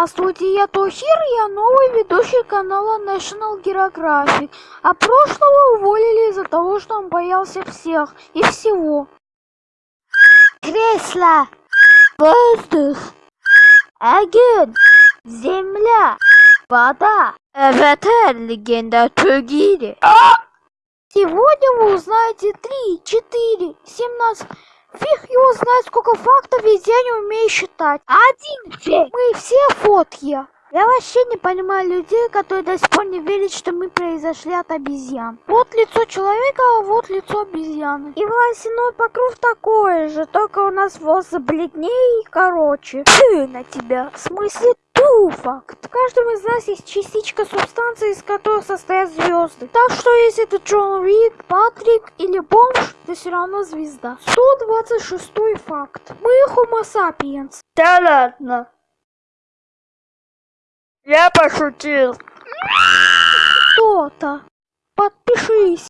Здравствуйте, я Тохир, я новый ведущий канала National Geographic. А прошлого уволили из-за того, что он боялся всех и всего. Кресло, воздух, огонь, земля, вода, аватар, легенда Тугири. Сегодня вы узнаете 3, 4, 17... Фиг его знает, сколько фактов весь день умею считать. Один фиг. Мы все фотки. Я вообще не понимаю людей, которые до сих пор не верят, что мы произошли от обезьян. Вот лицо человека, а вот лицо обезьяны. И волосяной покров такой же, только у нас волосы бледнее и короче. Фу на тебя. В смысле ту факт. В каждом из нас есть частичка субстанции, из которой состоят звезды. Так что если ты Джон Рик, Патрик или бомж, ты все равно звезда. 126 факт. Мы homo sapiens. Да ладно. Я пошутил. Кто-то. Подпишись.